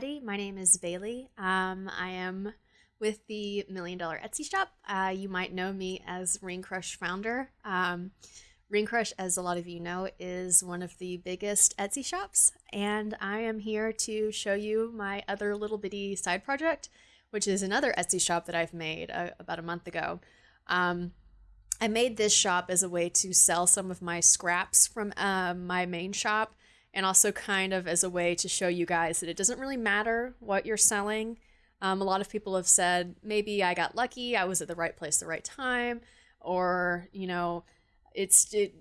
everybody. My name is Bailey. Um, I am with the Million Dollar Etsy Shop. Uh, you might know me as Ring Crush founder. Um, Ring Crush, as a lot of you know, is one of the biggest Etsy shops, and I am here to show you my other little bitty side project, which is another Etsy shop that I've made uh, about a month ago. Um, I made this shop as a way to sell some of my scraps from uh, my main shop and also kind of as a way to show you guys that it doesn't really matter what you're selling. Um, a lot of people have said maybe I got lucky, I was at the right place the right time, or you know, it's it.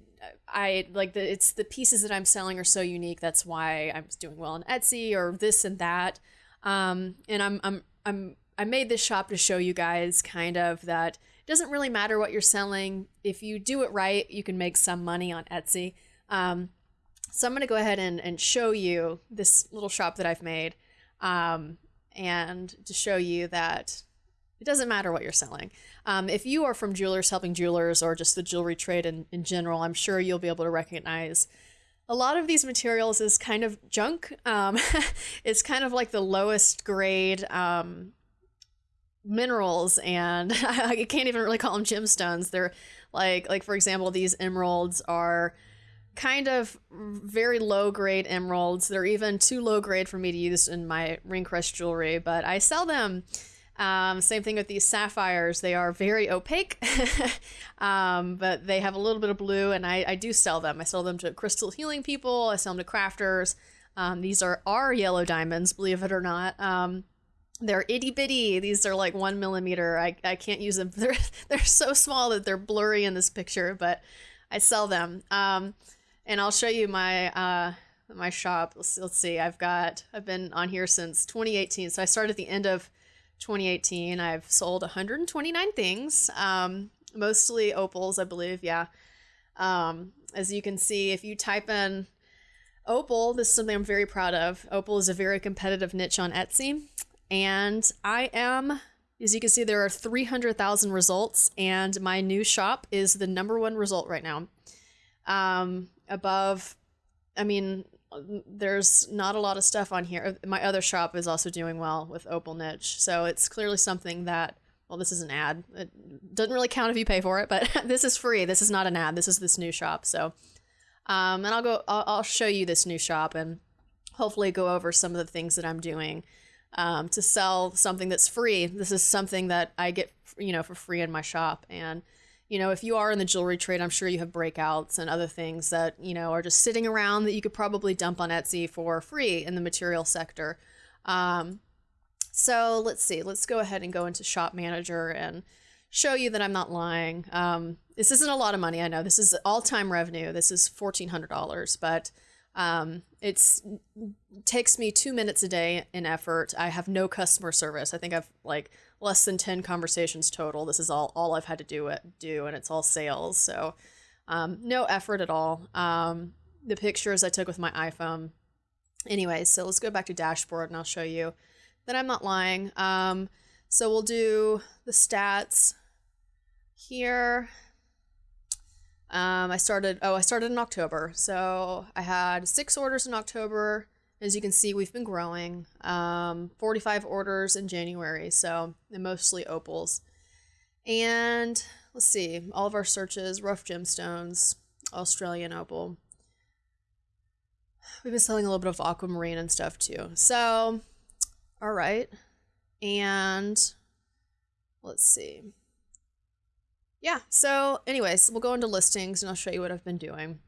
I like the it's the pieces that I'm selling are so unique. That's why I'm doing well on Etsy or this and that. Um, and I'm I'm I'm I made this shop to show you guys kind of that it doesn't really matter what you're selling. If you do it right, you can make some money on Etsy. Um, so I'm going to go ahead and, and show you this little shop that I've made um, and to show you that it doesn't matter what you're selling. Um, if you are from Jewelers Helping Jewelers or just the jewelry trade in, in general, I'm sure you'll be able to recognize a lot of these materials is kind of junk. Um, it's kind of like the lowest grade um, minerals, and I can't even really call them gemstones. They're like, like for example, these emeralds are kind of very low grade emeralds. They're even too low grade for me to use in my ring crush jewelry, but I sell them. Um, same thing with these sapphires. They are very opaque, um, but they have a little bit of blue, and I, I, do sell them. I sell them to crystal healing people. I sell them to crafters. Um, these are our yellow diamonds, believe it or not. Um, they're itty bitty. These are like one millimeter. I, I can't use them. They're they're so small that they're blurry in this picture, but I sell them. Um, and I'll show you my uh, my shop. Let's, let's see. I've got I've been on here since 2018. So I started at the end of 2018. I've sold 129 things, um, mostly opals, I believe. Yeah. Um, as you can see, if you type in opal, this is something I'm very proud of. Opal is a very competitive niche on Etsy, and I am. As you can see, there are 300,000 results, and my new shop is the number one result right now. Um, above, I mean, there's not a lot of stuff on here. My other shop is also doing well with Opal Niche. So it's clearly something that, well, this is an ad. It doesn't really count if you pay for it, but this is free. This is not an ad. This is this new shop. So, um, and I'll go, I'll, I'll show you this new shop and hopefully go over some of the things that I'm doing um, to sell something that's free. This is something that I get, you know, for free in my shop. And, you know, if you are in the jewelry trade, I'm sure you have breakouts and other things that, you know, are just sitting around that you could probably dump on Etsy for free in the material sector. Um, so let's see, let's go ahead and go into Shop Manager and show you that I'm not lying. Um, this isn't a lot of money, I know. This is all time revenue. This is $1,400, but um, it's takes me two minutes a day in effort. I have no customer service. I think I've like less than 10 conversations total. This is all, all I've had to do it do, and it's all sales. So um, no effort at all. Um, the pictures I took with my iPhone. Anyway, so let's go back to dashboard and I'll show you that I'm not lying. Um, so we'll do the stats here. Um, I started, oh, I started in October. So I had six orders in October. As you can see, we've been growing. Um, 45 orders in January, so mostly opals. And let's see, all of our searches, rough gemstones, Australian opal. We've been selling a little bit of aquamarine and stuff too. So, all right. And let's see. Yeah, so anyways, we'll go into listings and I'll show you what I've been doing.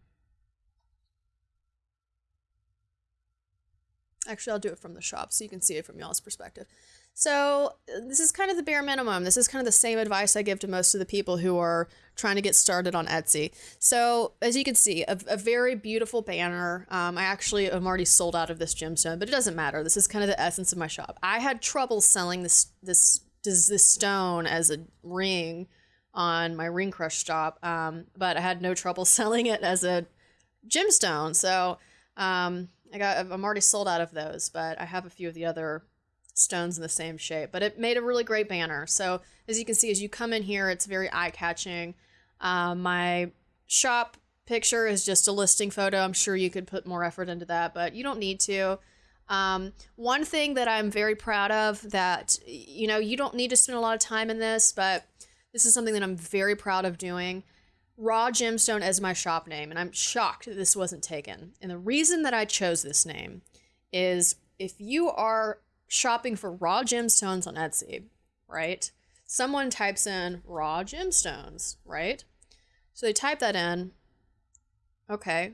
Actually, I'll do it from the shop so you can see it from y'all's perspective. So this is kind of the bare minimum. This is kind of the same advice I give to most of the people who are trying to get started on Etsy. So as you can see, a, a very beautiful banner. Um, I actually am already sold out of this gemstone, but it doesn't matter. This is kind of the essence of my shop. I had trouble selling this this this, this stone as a ring on my ring crush shop, um, but I had no trouble selling it as a gemstone. So um, I got I'm already sold out of those, but I have a few of the other stones in the same shape. But it made a really great banner. So as you can see, as you come in here, it's very eye catching. Um, my shop picture is just a listing photo. I'm sure you could put more effort into that, but you don't need to. Um, one thing that I'm very proud of that, you know, you don't need to spend a lot of time in this, but this is something that I'm very proud of doing. Raw Gemstone as my shop name, and I'm shocked that this wasn't taken. And the reason that I chose this name is if you are shopping for raw gemstones on Etsy, right? Someone types in raw gemstones, right? So they type that in. Okay.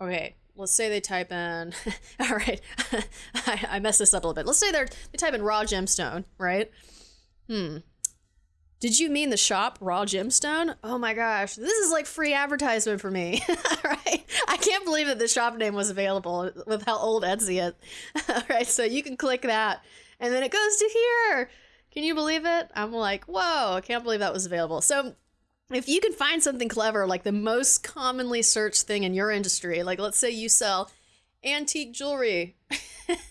Okay, let's say they type in all right I, I messed this up a little bit let's say they're they type in raw gemstone right hmm did you mean the shop raw gemstone? Oh my gosh this is like free advertisement for me. Right i can't believe that the shop name was available with how old etsy is. All right so you can click that and then it goes to here. Can you believe it? I'm like whoa i can't believe that was available. So if you can find something clever, like the most commonly searched thing in your industry, like let's say you sell antique jewelry,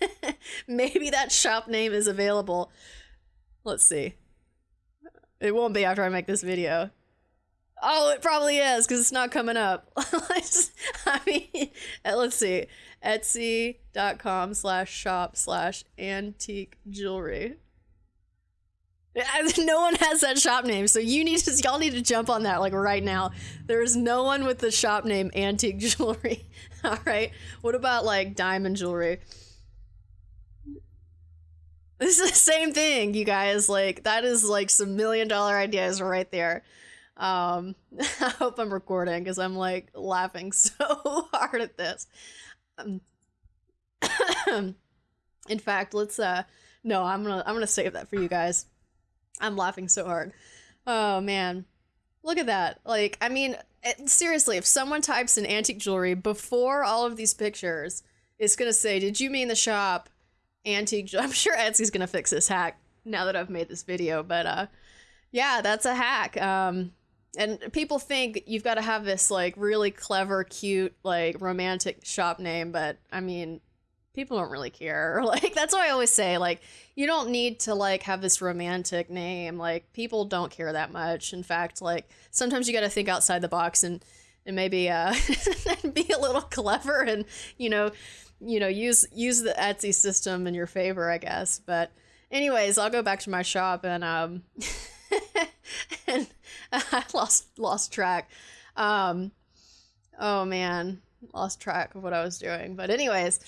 maybe that shop name is available. Let's see. It won't be after I make this video. Oh, it probably is because it's not coming up. I mean, uh, let's see. Etsy.com slash shop slash antique jewelry. No one has that shop name, so you need to y'all need to jump on that like right now. There is no one with the shop name antique jewelry. All right. What about like diamond jewelry? This is the same thing, you guys. Like that is like some million dollar ideas right there. Um, I hope I'm recording because I'm like laughing so hard at this. Um, in fact, let's uh no, I'm gonna I'm gonna save that for you guys. I'm laughing so hard. Oh man. Look at that. Like, I mean, it, seriously, if someone types in antique jewelry before all of these pictures, it's to say, Did you mean the shop antique I'm sure Etsy's to fix this hack now that I've made this video, but uh, yeah, that's a hack. Um, and people think you've got to have this like really clever, cute, like romantic shop name, but I mean, people don't really care. Like that's why I always say like you don't need to like have this romantic name. Like people don't care that much. In fact, like sometimes you got to think outside the box and and maybe uh be a little clever and you know, you know, use use the Etsy system in your favor, I guess. But anyways, I'll go back to my shop and um and I lost lost track. Um oh man, lost track of what I was doing. But anyways,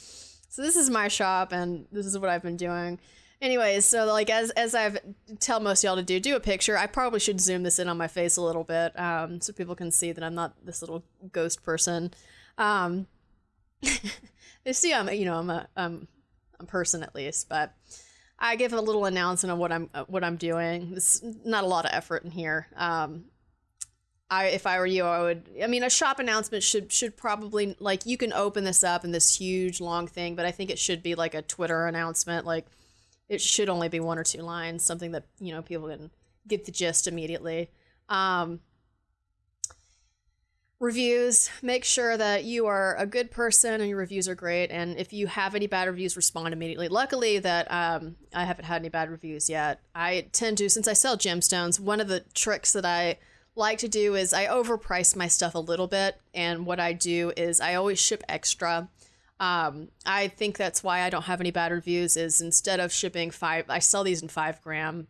so this is my shop and this is what I've been doing. Anyways, so like as as I've tell most y'all to do, do a picture. I probably should zoom this in on my face a little bit, um, so people can see that I'm not this little ghost person. Um, they see I'm you know I'm a um, a person at least, but I give a little announcement of what I'm what I'm doing. It's not a lot of effort in here. Um, I if I were you, I would. I mean, a shop announcement should should probably like you can open this up in this huge long thing, but I think it should be like a Twitter announcement. Like it should only be one or two lines, something that you know people can get the gist immediately. Um, reviews make sure that you are a good person and your reviews are great and if you have any bad reviews respond immediately luckily that um, i haven't had any bad reviews yet i tend to since i sell gemstones one of the tricks that i like to do is I overprice my stuff a little bit, and what I do is I always ship extra. Um, I think that's why I don't have any bad reviews. Is instead of shipping five, I sell these in five gram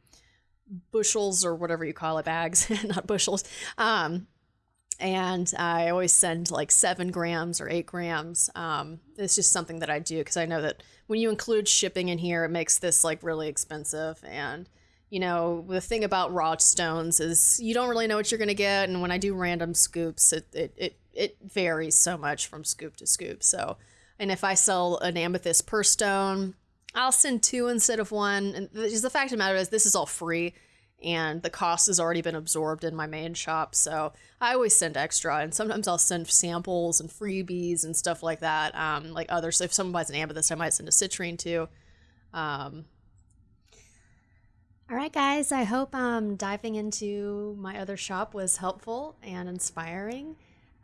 bushels or whatever you call it, bags, not bushels. Um, and I always send like seven grams or eight grams. Um, it's just something that I do because I know that when you include shipping in here, it makes this like really expensive and you know, the thing about raw stones is you don't really know what you're going to get. And when I do random scoops, it, it, it, it varies so much from scoop to scoop. So, and if I sell an amethyst per stone, I'll send two instead of one. And the, the fact of the matter is, this is all free and the cost has already been absorbed in my main shop. So I always send extra, and sometimes I'll send samples and freebies and stuff like that. Um, like others, if someone buys an amethyst, I might send a citrine too. Um, all right, guys, I hope um, diving into my other shop was helpful and inspiring.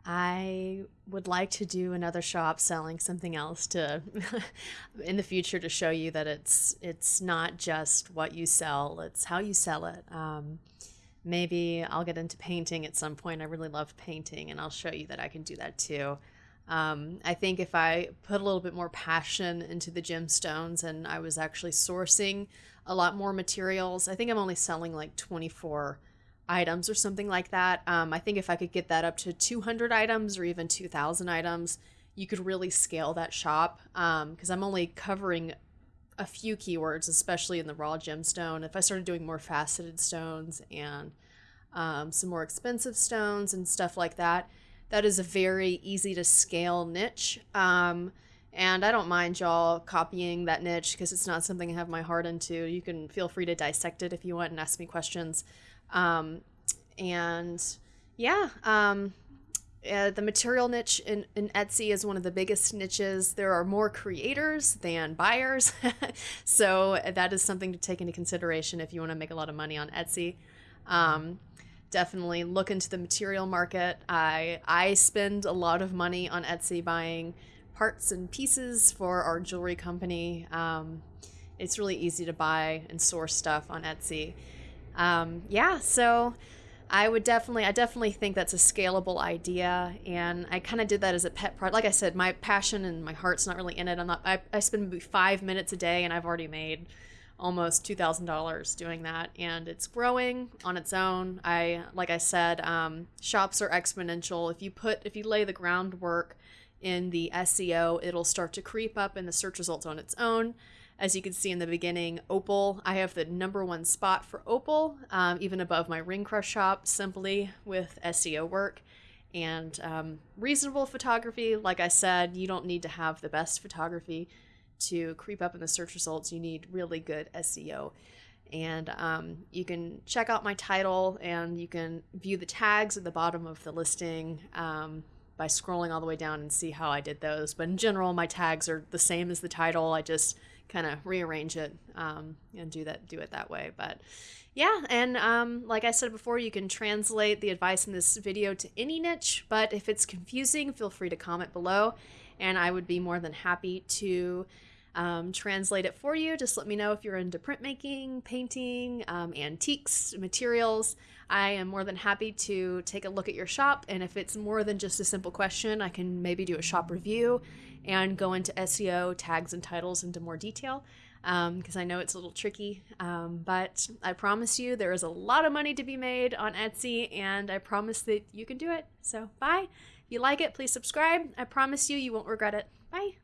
I would like to do another shop selling something else to in the future to show you that it's it's not just what you sell, it's how you sell it. Um, maybe I'll get into painting at some point. I really love painting and I'll show you that I can do that too. Um, I think if I put a little bit more passion into the gemstones and I was actually sourcing a lot more materials, I think I'm only selling like 24 items or something like that. Um, I think if I could get that up to 200 items or even 2,000 items, you could really scale that shop because um, I'm only covering a few keywords, especially in the raw gemstone. If I started doing more faceted stones and um, some more expensive stones and stuff like that, that is a very easy to scale niche. Um, and I don't mind y'all copying that niche because it's not something I have my heart into. You can feel free to dissect it if you want and ask me questions. Um, and yeah, um, uh, the material niche in, in Etsy is one of the biggest niches. There are more creators than buyers. so that is something to take into consideration if you want to make a lot of money on Etsy. Um, definitely look into the material market. I, I spend a lot of money on Etsy buying parts and pieces for our jewelry company. Um, it's really easy to buy and source stuff on Etsy. Um, yeah, so I would definitely, I definitely think that's a scalable idea, and I kind of did that as a pet project. Like I said, my passion and my heart's not really in it. I'm not. I, I spend maybe five minutes a day, and I've already made almost two thousand dollars doing that, and it's growing on its own. I, like I said, um, shops are exponential. If you put, if you lay the groundwork in the SEO, it'll start to creep up in the search results on its own. As you can see in the beginning, Opal, I have the number one spot for Opal, um, even above my Ring Crush shop, simply with SEO work and um, reasonable photography. Like I said, you don't need to have the best photography to creep up in the search results. You need really good SEO. And um, you can check out my title and you can view the tags at the bottom of the listing um, by scrolling all the way down and see how I did those. But in general, my tags are the same as the title. I just kind of rearrange it um, and do that do it that way. But yeah and um, like i said before you can translate the advice in this video to any niche but if it's confusing feel free to comment below and i would be more than happy to um, translate it for you. Just let me know if you're into printmaking painting um, antiques materials i am more than happy to take a look at your shop and if it's more than just a simple question i can maybe do a shop review and go into SEO, tags, and titles into more detail because um, I know it's a little tricky. Um, but I promise you, there is a lot of money to be made on Etsy, and I promise that you can do it. So, bye. If you like it, please subscribe. I promise you, you won't regret it. Bye.